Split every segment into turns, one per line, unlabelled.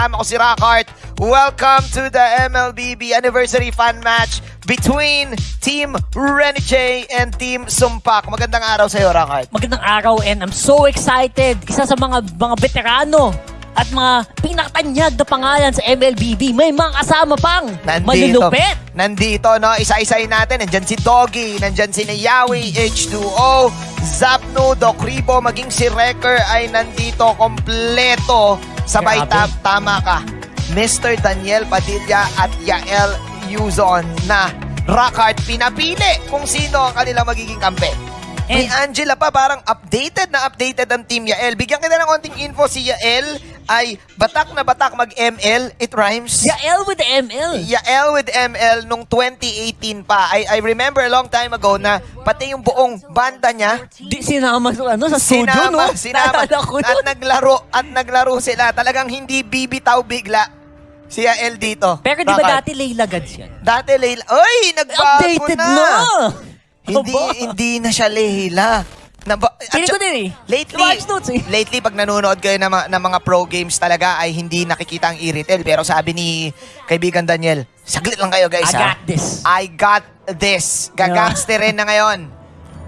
kasama ko si Rockhart. Welcome to the MLBB Anniversary Fan Match between Team J and Team Sumpak. Magandang araw sa iyo, Rockhart.
Magandang araw and I'm so excited. Isa sa mga mga veterano at mga pinakatanyag na pangalan sa MLBB. May mga kasama pang malulupit.
Nandito, no? Isa-isayin natin. Nandyan si Doggy, nandyan si Nayawi, H2O, Zapno, Dokribo, maging si Wrecker ay nandito kompleto. Sabay
Grabe.
ta- tama ka. Mr. Daniel Padilla at Yael Yuzon na Rockhart pinapili kung sino ang kanilang magiging kampe. May Angela pa, parang updated na updated ang Team Yael. Bigyan kita ng konting info, si Yael ay batak na batak mag-ML. It rhymes.
Yael with ML.
Yael with ML nung 2018 pa. I, I remember a long time ago na pati yung buong banda niya,
Di sinama sa, ano, sa studio,
sinama,
no?
sinama,
Naalala ko
at naglaro, at naglaro sila. Talagang hindi bibitaw bigla si Yael dito.
Pero di ba
Bakit?
dati Layla Gads yan?
Dati Leila, oy, nagbago
Updated
na.
na!
Hindi, hindi na siya Leila. At
Feeling ko din eh.
Lately,
notes eh.
lately pag nanonood kayo ng, mga- ng mga pro games talaga ay hindi nakikita ang e-retail. Pero sabi ni kaibigan Daniel, saglit lang kayo guys
I
ha.
got this.
I got this. Gagangsterin na ngayon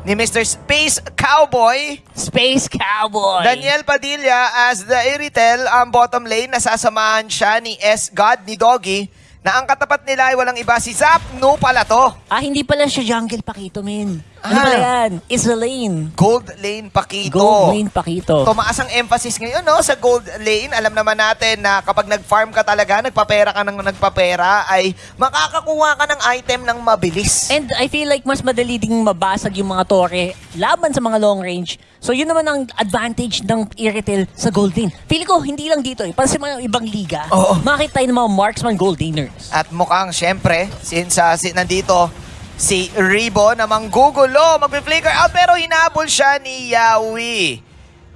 ni Mr. Space Cowboy.
Space Cowboy.
Daniel Padilla as the Iritel ang bottom lane. Nasasamahan siya ni S. God, ni Doggy, na ang katapat nila ay walang iba si Zap No pala to.
Ah, hindi pala siya Jungle Pakito, men. Ano
Ah.
pala yan? Isa lane.
Gold lane Pakito.
Gold lane Pakito.
Tumaas ang emphasis ngayon no, sa gold lane. Alam naman natin na kapag nag-farm ka talaga, nagpapera ka ng nagpapera, ay makakakuha ka ng item ng mabilis.
And I feel like mas madali ding mabasag yung mga tore laban sa mga long range. So yun naman ang advantage ng Iritel sa gold lane. Feeling ko hindi lang dito eh. Para sa mga ibang liga,
Oo.
makita tayo ng mga marksman gold laners.
At mukhang syempre, since uh, si, nandito si Ribo na manggugulo, magpi-flicker out pero hinabol siya ni Yawi.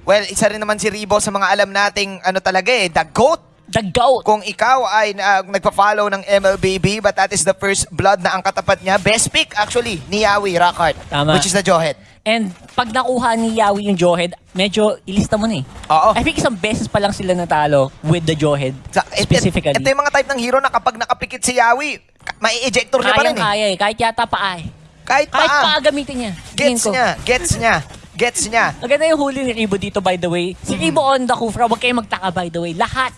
Well, isa rin naman si Ribo sa mga alam nating ano talaga eh, the GOAT.
The GOAT!
Kung ikaw ay uh, nagpa-follow ng MLBB but that is the first blood na ang katapat niya, best pick actually ni Yawi Rockhart,
Tama.
which is the Jawhead.
And pag nakuha ni Yawi yung Jawhead, medyo ilista mo na eh.
Oo.
I think isang beses pa lang sila natalo with the Jawhead
Sa,
specifically.
Ito yung mga type ng hero na kapag nakapikit si Yawi, ka- may ejector niya pa rin eh.
Kayang-kaya eh. Kahit yata paa eh.
Kahit
Kahit
pa.
paa gamitin niya.
Gets
ko.
niya, gets niya, gets niya.
Maganda yung huli ni Ribo dito, by the way. Si Ribo on the Kufra, huwag kayong magtaka, by the way. Lahat.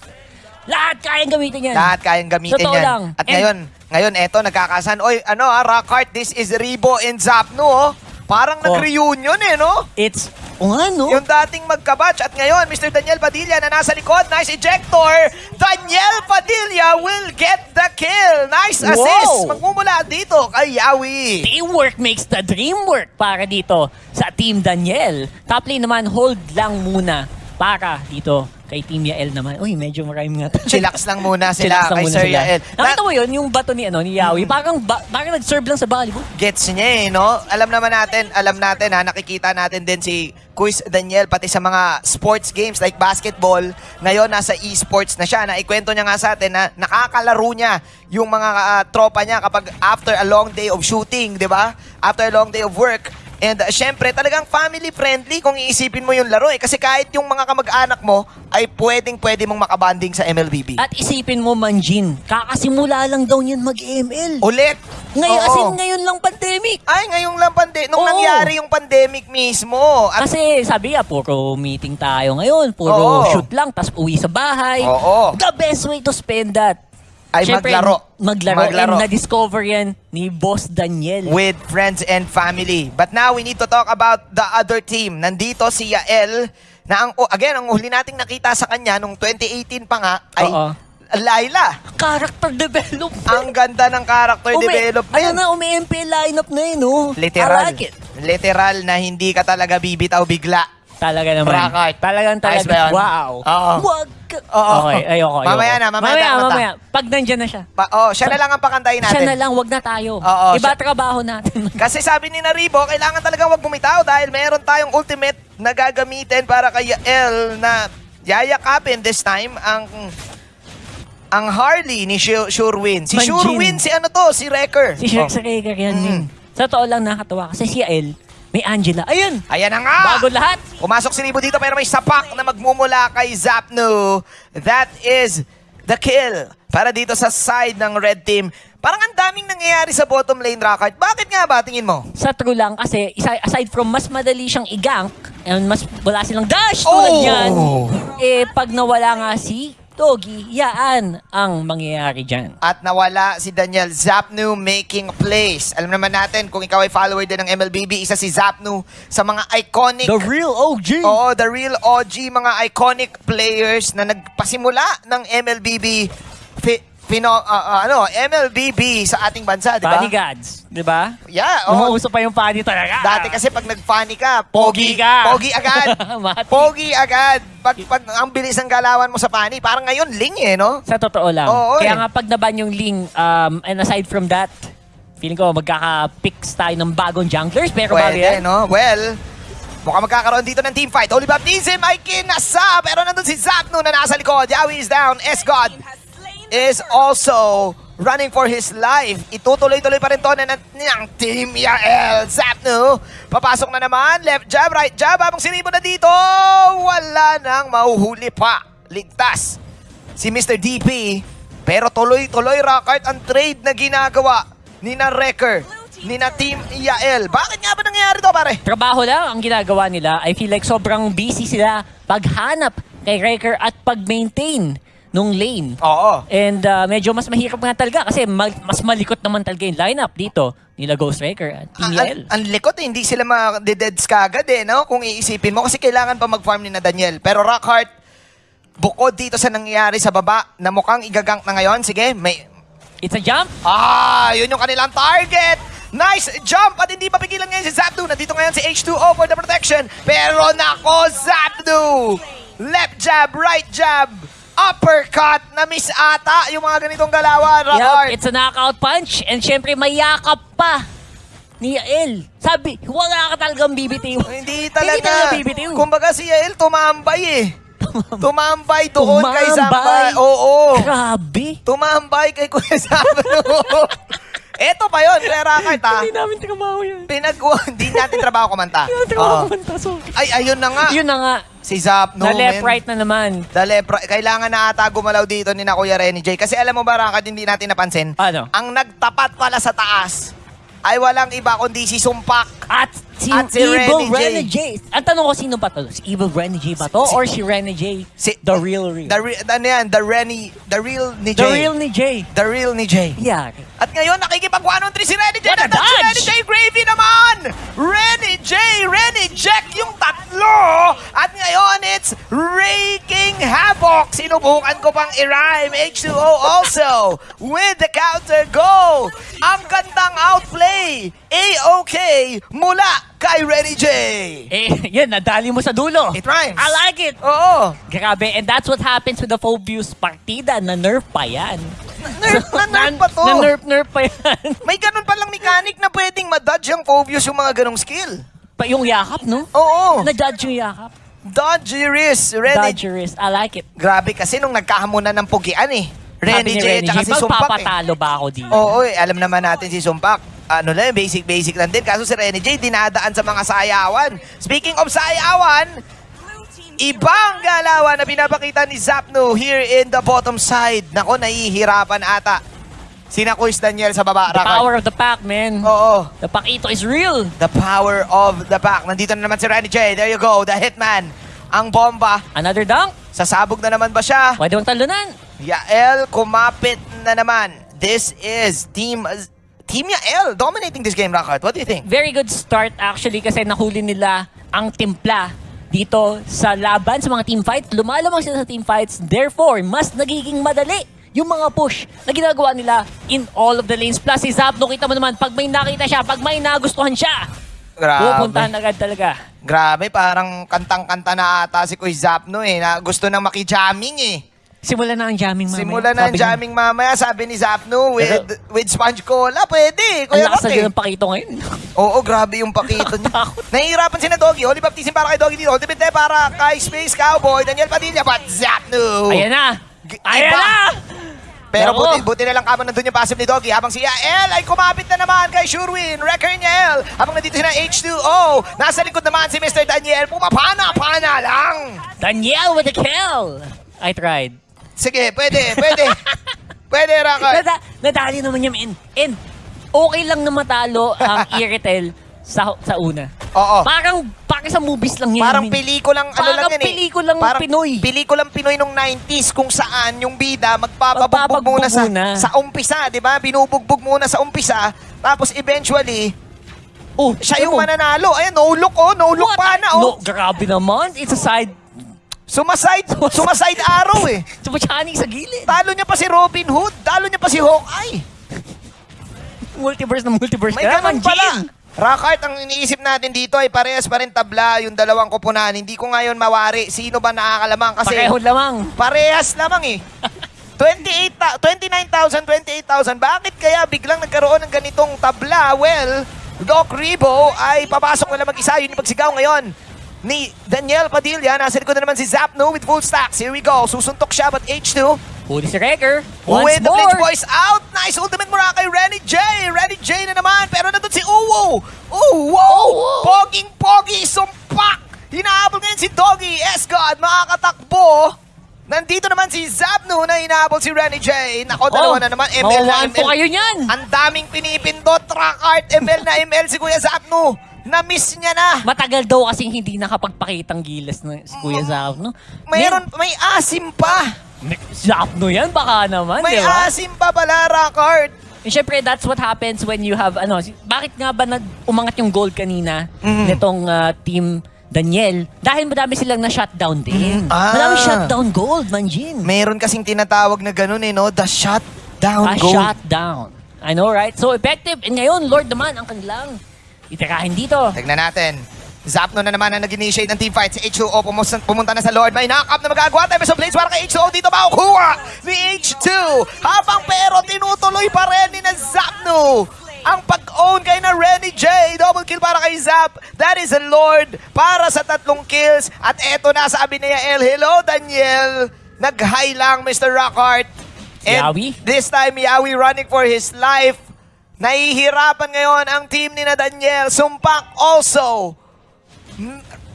Lahat kayang gamitin yan.
Lahat kayang gamitin
Totoo
yan.
lang.
At
And-
ngayon, ngayon eto nagkakasan. Oy, ano ah, Rockhart, this is Ribo and Zapno oh. Parang
Oh.
nag-reunion eh, no?
It's, o ano?
Yung dating magkabatch. At ngayon, Mr. Daniel Padilla na nasa likod. Nice ejector. Daniel Padilla will get the kill. Nice assist.
Wow.
Magmumula dito kay Yawi.
Teamwork makes the dream work para dito sa Team Daniel. Top lane naman, hold lang muna para dito kay Team Yael naman. Uy, medyo marami nga.
Chillax lang muna sila
Chillax lang
kay
muna
Sir
sila.
Yael.
Nakita mo yun, yung bato ni, ano, ni Yawi, parang, ba, parang nag-serve lang sa volleyball.
gets niya eh, no? Alam naman natin, alam natin ha, nakikita natin din si Quiz Daniel pati sa mga sports games like basketball. Ngayon, nasa esports na siya. Na ikwento niya nga sa atin na nakakalaro niya yung mga ah, tropa niya kapag after a long day of shooting, di ba? After a long day of work. And uh, syempre, talagang family friendly kung iisipin mo yung laro eh. Kasi kahit yung mga kamag-anak mo ay pwedeng pwede mong makabanding sa MLBB.
At isipin mo, Manjin, kakasimula lang daw yun mag-ML.
Ulit!
Ngayon,
Oo.
as in, ngayon lang pandemic.
Ay, ngayong lang pande nung
Oo.
nangyari yung pandemic mismo. At
Kasi sabi nga, puro meeting tayo ngayon, puro
Oo.
shoot lang, tapos uwi sa bahay.
Oo.
The best way to spend that.
Ay,
Siyempre,
maglaro.
Maglaro.
Maglaro.
And na-discover yan ni Boss Daniel.
with friends and family. But now we need to talk about the other team. Nandito si Yael na ang oh, again ang huli nating nakita sa kanya nung 2018 pa nga ay
Oo.
Laila.
Character development.
Ang ganda ng character
Umi-
development.
Ayun na, umi-MP lineup na yun, oh.
Literal.
Like it.
Literal na hindi ka talaga bibitaw bigla.
Talaga naman.
Rockart.
Talagang talaga. Wow.
Oo.
Wag.
Oo.
Okay, ayoko, ayoko.
Mamaya na, mamaya
mamaya,
na kumanta.
mamaya. Pag nandyan na siya.
Pa, oh, siya na lang ang pakantayin natin.
Siya na lang, wag na tayo.
Oo,
Iba
siya-
trabaho natin.
Kasi sabi ni Naribo, kailangan talaga wag bumitaw dahil meron tayong ultimate na gagamitin para kay Yael na yayakapin this time ang ang Harley ni Shu- Shurwin. Si
Manjin.
Shurwin, si ano to? Si Wrecker.
Si Shrek
Oh.
Rager yan.
Mm.
Sa totoo lang nakatawa. Kasi si El, may Angela. Ayun!
Ayan na nga!
Bago lahat.
Pumasok si Ribo dito pero may sapak na magmumula kay Zapno. That is the kill para dito sa side ng red team. Parang ang daming nangyayari sa bottom lane, Rockart. Bakit nga ba, tingin mo?
Sa true lang kasi, aside from mas madali siyang i-gank, and mas wala silang dash tulad
Oh!
yan, eh pag nawala nga si Togi, yaan ang mangyayari dyan.
At nawala si Daniel Zapnu making plays. Alam naman natin, kung ikaw ay follower din ng MLBB, isa si Zapnu sa mga iconic
The real OG!
Oo, the real OG, mga iconic players na nagpasimula ng MLBB, pino, ah, ah, ano, MLBB sa ating bansa, di ba?
Funny gods, di ba?
Yeah, oo.
Umuuso pa yung funny talaga.
Dati kasi pag nag-funny ka,
Pogi
pogi,
ka.
Pogi agad. Pogi agad. Pag, pag ang bilis ng galawan mo sa funny, parang ngayon, ling eh, no?
Sa totoo lang.
Oo,
Kaya
eh.
nga pag naban yung Ling, um, and aside from that, feeling ko magkaka-picks tayo ng bagong junglers. Pero
Pwede,
yan,
no? Well, mukhang magkakaroon dito ng team fight. Holy Baptism ay kinasa, pero nandun si Zapnu na nasa likod. Yawi is down. S-God is also running for his life. Itutuloy-tuloy pa rin to na ng, Team Yael. Zapnu, papasok na naman. Left jab, right jab. Habang sinibo na dito, wala nang mahuhuli pa. Ligtas si Mr. DP. Pero tuloy-tuloy, Rockart, ang trade na ginagawa ni na Wrecker, ni na Team Yael. Bakit nga ba nangyayari to, pare?
trabaho lang ang ginagawa nila. I feel like sobrang busy sila paghanap kay Wrecker at pag-maintain nung lane.
Oo.
And uh, medyo mas mahirap nga talaga kasi ma- mas malikot naman talaga yung lineup dito nila Ghost Wrecker at Team
Ang, ang,
Yael.
ang likot eh, hindi sila ma-deads kagad eh, no? Kung iisipin mo. Kasi kailangan pa mag-farm ni na Daniel. Pero Rockhart, bukod dito sa nangyayari sa baba, na mukhang igagank na ngayon, sige, may...
It's a jump.
Ah, yun yung kanilang target! Nice jump! At hindi papigilan ngayon si Zapdu. Nandito ngayon si H2O for the protection. Pero nako, Zapdu! Left jab, right jab, uppercut, na miss ata yung mga ganitong galawan, Rockhart.
Yup, it's a knockout punch. And syempre, may yakap pa ni Yael. Sabi, wala ka talagang bibitiw.
Hindi
Hindi
talaga.
talaga bibitiw.
Kumbaga si Yael tumambay eh. Tumambay doon kay
Tumambay.
Zambay. Oo.
Grabe.
Tumambay kay Kuya Sabno. Eto pa yun, Kuya Rakart ha.
Hindi namin trabaho yan.
Pinag hindi natin trabaho kumanta.
Hindi namin trabaho kumanta. Sorry.
Ay, ayun na nga.
Yun na nga.
Si Zapno.
na left,
men.
right na naman.
The left, right. Kailangan na ata gumalaw dito ni na Kuya Renny J. Kasi alam mo ba, Rakart, hindi natin napansin.
Ano?
Ang nagtapat pala sa taas ay walang iba kundi si Sumpak.
At si,
At si
Evil
Renny J.
Ang tanong ko, sino ba to? Si Evil Renny J ba to?
Si-
Or si Renny J?
Si,
The real real.
The, re- ano yan? The Renny, the real ni J.
The real ni J.
The real ni J.
Yeah.
At ngayon, nakikipag-1-on-3 si Renny J.
What a
Nandun si
dodge!
Renny J. Gravy naman! Renny J. Renny Jack yung tatlo! At ngayon, it's raking havoc. Sinubukan ko pang i-rhyme. H2O also with the counter go. Ang gandang outplay. A-OK mula kay Renny J.
Eh, yan, nadali mo sa dulo.
It rhymes.
I like it.
Oo.
Grabe, and that's what happens with the Phobius partida. Na-nerf pa yan.
Nerf, na-nerf pa to.
Na-nerf-nerf pa yan.
May ganun palang mechanic na pwedeng ma-dodge ang Phobius yung mga ganong skill.
pa yung yakap, no?
Oo.
Na-dodge yung yakap.
Dodgy wrist. Renny
wrist. I like it.
Grabe kasi nung nagkahamunan ng pugian eh. Renny J at si Sumpak eh.
magpapatalo ba ako dito?
Oo, eh, alam naman natin si Sumpak. Ano lang, basic-basic lang din. Kaso si Renny J, dinadaan sa mga sayawan. Speaking of sayawan, ibang galawan na pinapakita ni Zapnu here in the bottom side. Nako, nahihirapan ata. Sina Kuis Daniel sa baba.
The
Rakard.
power of the pack, man.
Oo.
The Pakito is real.
The power of the pack. Nandito na naman si Renny J. There you go, the hitman. Ang bomba.
Another dunk.
Sasabog na naman ba siya?
Pwede mong talunan.
Yael kumapit na naman. This is Team Team Yael dominating this game, Rockart. What do you think?
Very good start actually kasi nahuli nila ang timpla dito sa laban sa mga team fights. Lumalamang sila sa team fights. Therefore, mas nagiging madali yung mga push na ginagawa nila in all of the lanes. Plus, si Zapno, kita mo naman, pag may nakita siya, pag may nagustuhan siya, pupuntahan agad talaga.
Grabe, parang kantang-kanta na ata si Kuy Zapno eh. Na gusto nang makijamming eh.
Simula na ang jamming mamaya.
Simula na ang
Sabi niya,
jamming mamaya, sabi ni Zapno, with, with sponge cola, pwede.
Ang
Kuya
lakas na
Rock
din
eh.
ng pakito ngayon.
Oo, grabe yung pakito niya.
Takot.
Nahihirapan si na Doggy. Holy Baptism para kay Doggy dito. Ultimate Day para kay Space Cowboy. Daniel Padilla, but Zapno.
Ayan na!
G-
Ayan
iba.
na!
Pero
Nako.
buti, buti na lang kamo nandun yung passive ni Doggy habang si Yael ay kumapit na naman kay Shurwin. Wrecker Yael. Habang nandito si na H2O. Nasa likod naman si Mr. Daniel. Pumapana-pana lang.
Danielle with the kill! I tried.
Sige, pwede, pwede. pwede, Rakard.
Nada, nadali naman niya, and, and okay lang na matalo ang Iritel sa sa una.
Oo.
Parang, parang sa movies lang yan.
Parang pelikulang ano
Parang
lang yan eh.
pelikulang
Parang
Pinoy.
Pelikulang Pinoy nung 90s kung saan yung bida magpapabugbog muna sa,
muna.
sa umpisa, di ba? Binubugbog muna sa umpisa. Tapos eventually,
oh,
siya yung mananalo. Ayan, no look oh, no look
What?
pa na
No,
oh.
grabe naman. It's a side.
Sumaside, sumaside arrow eh.
Sumachaning sa gilid.
Talo niya pa si Robin Hood, talo niya pa si Hawkeye.
Multiverse na multiverse
May ganun pala. Rockart, ang iniisip natin dito ay parehas pa rin tabla yung dalawang kupunan. Hindi ko ngayon mawari sino ba nakakalamang kasi
Pareho lamang.
parehas lamang eh. 28, ta- 29,000, 28,000. Bakit kaya biglang nagkaroon ng ganitong tabla? Well, Doc Ribo ay papasok na lang mag-isa. Yun yung pagsigaw ngayon ni Daniel Padilla. Nasa likod na naman si Zapno with full stacks. Here we go. Susuntok siya but H2
Huli si Wrecker. Once
with the
more.
Flinch Boys out. Nice ultimate mura kay Renny J. Renny J na naman. Pero nandun si Uwo. Uwo. Poging-pogi. Sumpak. Hinahabol ngayon si Doggy. S-God. Makakatakbo. Nandito naman si Zabnu na hinahabol si Renny J. Nako, dalawa na naman. ML na ML.
kayo niyan.
Ang daming pinipindot. Track art. ML na ML si Kuya Zabnu. Na-miss niya na.
Matagal daw kasing hindi nakapagpakitang gilas ng si Kuya Zap, no?
Mayroon, may asim pa.
Zap, no yan? Baka naman,
May
di ba?
asim pa pala, Rockart.
And syempre, that's what happens when you have, ano, si- bakit nga ba nag umangat yung gold kanina
Mhm.
nitong ah, team Daniel? Dahil madami silang na-shutdown din.
Ah.
Madami shutdown gold, Manjin.
Meron kasing tinatawag na ganun eh, no? The shutdown
A
goal.
shutdown. I know, right? So effective. And ngayon, Lord naman ang kanilang itirahin dito.
Tignan natin. Zapno na naman ang nag-initiate ng teamfight. Si H2O pumunta, pumunta na sa Lord. May knock-up na magagawa. Time sa blades para kay H2O. Dito makukuha ni H2. Habang pero tinutuloy pa rin ni na Zapno. Ang pag-own kay na Renny J. Double kill para kay Zap. That is a Lord para sa tatlong kills. At eto na sabi ni Yael. Hello, Daniel. Nag-high lang, Mr. Rockhart. And
Yawi?
this time, Yawi running for his life. Nahihirapan ngayon ang team ni na Daniel. Sumpak also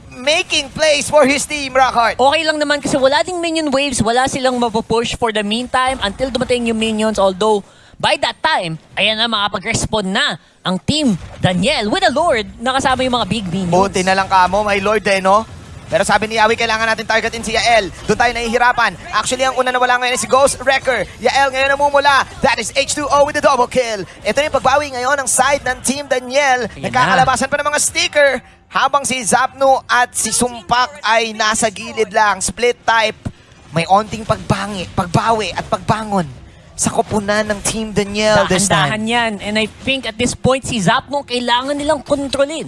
making plays for his team, Rockhart.
Okay lang naman kasi wala ding minion waves, wala silang mapupush for the meantime until dumating yung minions. Although, by that time, ayan na makapag-respond na ang team Daniel with a Lord na kasama yung mga big minions.
Buti na lang kamo, my lord eh, no? Pero sabi ni Yawi, kailangan natin targetin si Yael. Doon tayo nahihirapan. Actually, ang una na wala ngayon is si Ghost Wrecker. Yael ngayon namumula. That is H2O with the double kill. Ito na yung pagbawi ngayon ng side ng Team Daniel.
Ayan
Nagkakalabasan pa ng mga sticker. Habang si Zapno at si Sumpak ay nasa gilid lang. Split type. May onting pagbangi, pagbawi at pagbangon sa koponan ng Team Daniel this
Dahan-dahan
time.
yan. And I think at this point, si Zapmo kailangan nilang kontrolin.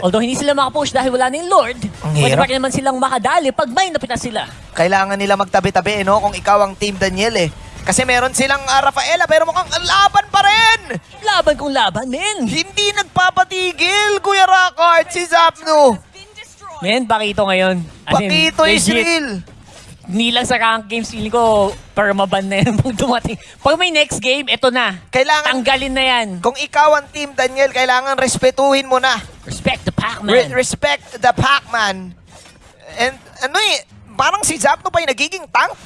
Although hindi sila makapush dahil wala na yung Lord,
Ang
pwede
hirap.
pa rin naman silang makadali pag may napitas sila.
kailangan nila magtabi-tabi, no? Kung ikaw ang Team Daniel, eh. Kasi meron silang ah, Rafaela, pero mukhang ang laban pa rin!
Laban kung laban, men!
Hindi nagpapatigil, Kuya Rockart, si Zapno.
Men, Pakito ngayon. As in,
Pakito is
legit,
real.
Hindi lang sa rank games, feeling ko, permaban na yan pag dumating. Pag may next game, eto na.
Kailangan,
Tanggalin na yan.
kung ikaw ang Team Daniel, kailangan respetuhin mo na.
Respect the
Re-
Pac-Man.
respect the Pac-Man. And ano eh, parang si Zapno pa yung nagiging tank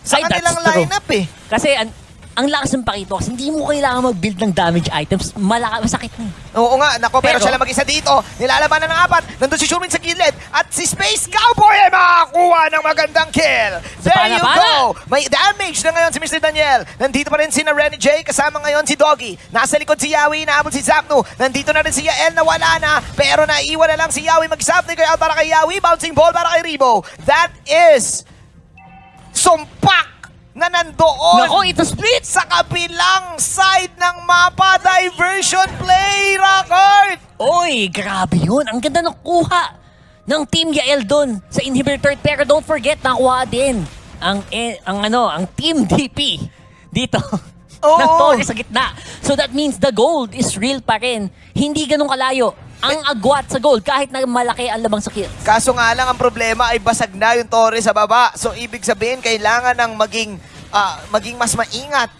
sa
Ay,
kanilang lineup eh.
Kasi an ang lakas ng Pakito kasi hindi mo kailangan mag-build ng damage items. Malaka, masakit na.
Oo nga, nako, pero,
Pero-
siya lang mag-isa dito. Nilalaban na ng apat. Nandun si Sherwin sa gilid. At si Space Cowboy ay makakuha ng magandang kill. There
pana,
you
pana.
go. May damage na ngayon si Mr. Daniel. Nandito pa rin si Renny J. Kasama ngayon si Doggy. Nasa likod si Yawi. Inaabot si Zapnu. Nandito na rin si Yael na wala na. Pero naiwan na lang si Yawi. Mag-Zapnu kay para kay Yawi. Bouncing ball para kay Rebo. That is sumpak na nandoon
Nako, ito split!
sa kabilang side ng mapa diversion play, Rockart!
Oy, grabe yun. Ang ganda ng kuha ng Team Yael doon sa inhibitor. Pero don't forget, nakuha din ang, eh, ang ano, ang Team DP dito.
Oo.
ng Torres sa gitna. So that means the gold is real pa rin. Hindi ganun kalayo. Ang agwat sa gold kahit na malaki ang labang sa kills.
Kaso nga lang ang problema ay basag na yung Torre sa baba. So ibig sabihin kailangan ng maging ah, maging mas maingat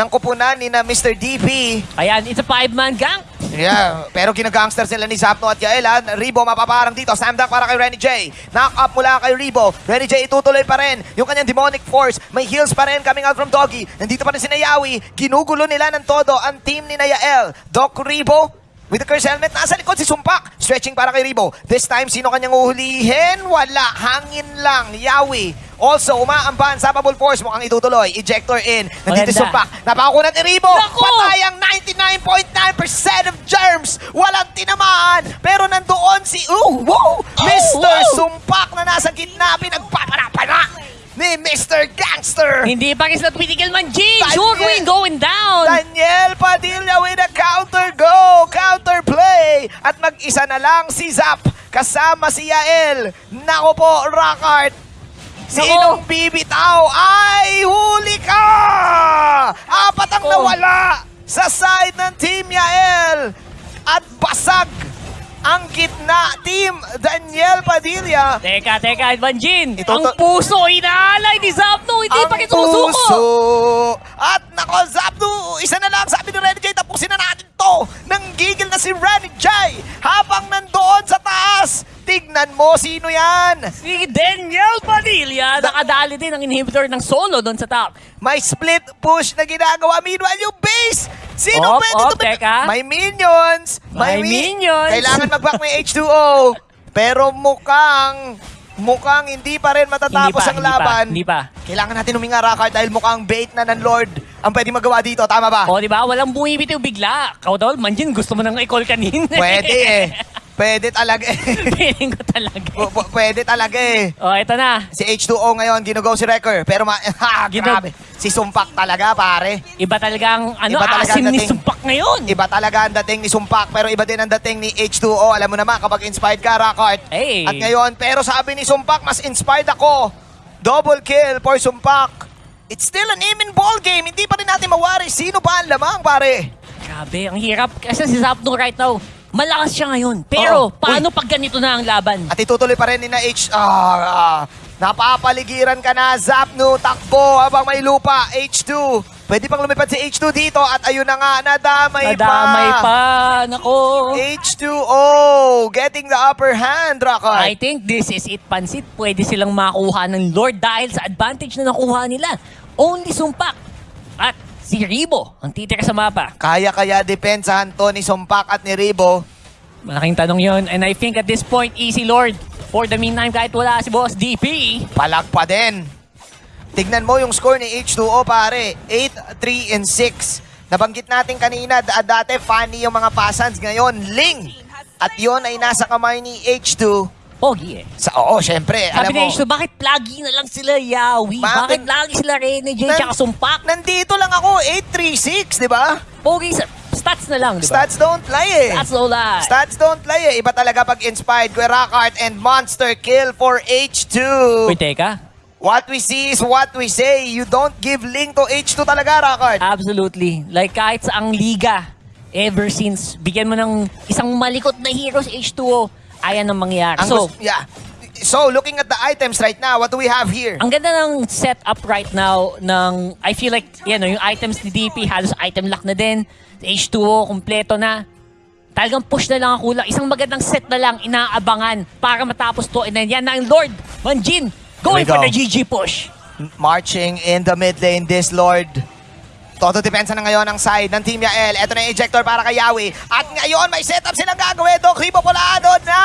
ng kupunan ni na Mr. DP.
Ayan, it's a five-man gang.
Yeah, pero ginagangster sila ni Zapno at Yael ha. Ribo mapaparang dito. Slam dunk para kay Renny J. Knock up mula kay Ribo. Renny J itutuloy pa rin yung kanyang demonic force. May heals pa rin coming out from Doggy. Nandito pa rin si Nayawi. Ginugulo nila ng todo ang team ni Nayael. Doc Ribo with the curse helmet. Nasa likod si Sumpak. Stretching para kay Ribo. This time, sino kanyang uhulihin? Wala. Hangin lang. Yawi. Also, umaamban sa bubble force. Mukhang itutuloy. Ejector in. Nandito
Maganda.
Sumpak. Napakunat ni Ribo.
Naku!
Patay ang 99.9% of germs. Walang tinamaan. Pero nandoon si, oh, wow, Mr.
wow!
Sumpak na nasa gitna. Pinagpapara-para ni Mr. Gangster.
Hindi pa kasi napitigil man! Sure Queen going down!
Daniel Padilla with a counter go, counter play. At mag-isa na lang si Zap kasama si Yael. Nako po, Rockart. Sinong bibitaw ay huli ka! Apat ang nawala sa side ng Team Yael. At basag ang gitna. Team Daniel Padilla.
Teka, teka, Banjin!
Ito
ang puso inaalay ni Zapno! Hindi pa
puso.
sumusuko!
At nako, Zapdo, isa na lang sabi ni Renny J, tapusin na natin to. Nanggigil na si Renny J habang nandoon sa taas. Tignan mo sino yan.
Si Daniel Padilla, nakadali din ang inhibitor ng solo doon sa top.
May split push na ginagawa. Meanwhile, yung base. Sino
Op,
pwede
op,
tumit-
teka.
May minions.
May
mi-
minions.
Kailangan mag-back may H2O. Pero mukhang, mukhang hindi pa rin matatapos ang
hindi pa,
laban.
hindi pa.
Kailangan natin huminga, Rockart, dahil mukhang bait na ng Lord ang pwede magawa dito. Tama ba?
O, di ba? Walang bumibitiw bigla. Kaudol, Manjin, gusto mo nang i-call kanina.
Pwede eh. Pwede talaga eh.
Feeling ko talaga.
P- p- Pwede talaga eh.
O, ito na.
Si H2O ngayon, ginugo si Wrecker. Pero ma- ha,
Ginu-
grabe. Si Sumpak talaga, pare.
Iba talagang, ano,
Iba talaga
asim
ang
ni
dating.
Sumpak ngayon.
Iba talaga ang dating ni Sumpak, pero iba din ang dating ni H2O. Alam mo naman, kapag inspired ka, Rockart.
Hey.
At ngayon, pero sabi ni Sumpak, mas inspired ako. Double kill for Sumpak. It's still an even ball game. Hindi pa rin natin mawari sino ba ang lamang, pare.
Grabe, ang hirap. Kasi si Zapno right now, malakas siya ngayon. Pero,
Oo.
paano pag ganito na ang laban?
At itutuloy pa rin ni na H... Ah, ah, napapaligiran ka na, Zapno, takbo habang may lupa, H2. Pwede pang lumipad si H2 dito at ayun na nga, nadamay,
Nadamay pa. Nako.
H2O getting the upper hand.
I think this is it, Pansit. Pwede silang makuha ng Lord dahil sa advantage na nakuha nila. Only Sumpak si Ribo ang titira sa mapa.
Kaya kaya depensahan to ni Sumpak at ni Ribo.
Malaking tanong yon And I think at this point, easy Lord. For the meantime, kahit wala si Boss DP,
Palag pa din. Tignan mo yung score ni H2O pare. 8, 3, and 6. Nabanggit natin kanina, da- dati funny yung mga pasans. Ngayon, Ling. At yon ay nasa kamay ni H2.
Pogi eh.
Sa, oo, syempre.
Sabi
alam mo,
H2, bakit lagi na lang sila Yawi?
Bakit?
Bakit lagi sila Rene J tsaka Sumpak?
nandito lang ako, 836, di ba?
Pogi sa stats na lang, di ba?
Stats don't lie eh.
Stats no lie.
Stats don't lie eh. Iba talaga pag inspired. Kuya Rockart and Monster kill for H2.
Uy, teka.
What we see is what we say. You don't give link to H2 talaga, Rockart.
Absolutely. Like kahit sa ang liga, ever since, bigyan mo ng isang malikot na hero sa H2O, ayan ang mangyayari.
Ang
So,
yeah. So, looking at the items right now, what do we have here?
ang ganda ng setup right now ng, I feel like, yan, yung items ni DP, halos item lock na din. H2O, kompleto na. Talagang push na lang ang kulang. Isang magandang set na lang, inaabangan para matapos to. And then yan na ang Lord, Manjin, going for
go.
the GG push.
Marching in the mid lane, this Lord. Todo depensa na ngayon ang side ng Team Yael. Ito na yung ejector para kay Yawi. At ngayon, may setup silang gagawin. Doc Ribo Polado na!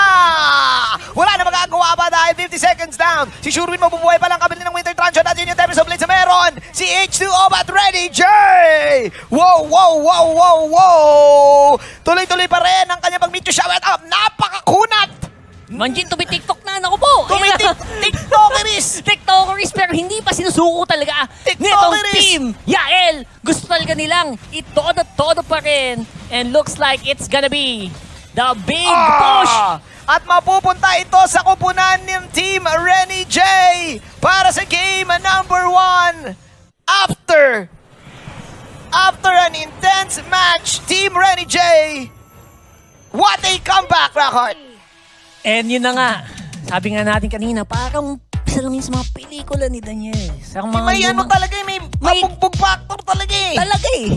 Wala na magagawa pa dahil 50 seconds down. Si Shurwin mabubuhay pa lang kabili ng Winter Trancho. At yun yung Tempest of Blitz na meron. Si H2O but ready, J! Wow, wow, wow, wow, wow! Tuloy-tuloy pa rin ang kanyang pag-meet to shout up. Napakakunat!
Manjin, tumi-tiktok na. Naku po.
Tumitik-tiktokeris!
TikTokeries pero hindi pa sinusuko talaga nitong
TikTokeries!
team. Yael, gusto talaga nilang itodo-todo pa rin. And looks like it's gonna be the big push.
Ah! At mapupunta ito sa kupunan ng Team Renny J para sa game number one. After after an intense match, Team Renny J, what a comeback, Rockheart!
And yun na nga, sabi nga natin kanina, parang isa lang yun sa mga pelikula ni Daniel. Sa mga
May ano talaga, eh, may
May-
pabugbog factor talaga eh.
Talaga eh.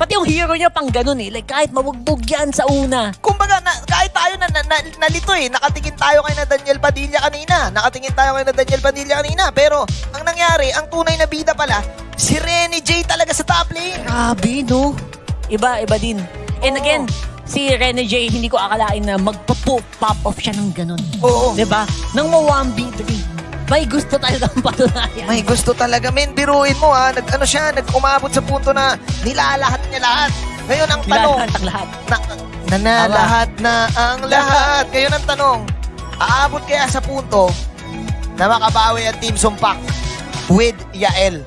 Pati yung hero niya pang ganun eh. Like kahit mabugbog yan sa una.
Kumbaga, na, kahit tayo na, na, na, nalito eh, nakatingin tayo kay na Daniel Padilla kanina. Nakatingin tayo kay na Daniel Padilla kanina. Pero, ang nangyari, ang tunay na bida pala, si Rene J talaga sa top lane.
Grabe, no? Iba, iba din. And
Oo.
again, si Rene J, hindi ko akalain na magpo-pop off siya ng ganun.
Oo.
Di ba? Nang ma-1v3, may gusto talagang patunayan.
May gusto talaga, men. Biruin mo ha. Nag, ano siya, nag-umabot sa punto na nilalahat niya lahat. Ngayon ang tanong,
Nilalaan ang lahat.
na, na, na lahat na ang lahat. Ngayon ang tanong, aabot kaya sa punto na makabawi ang Team Sumpak with Yael?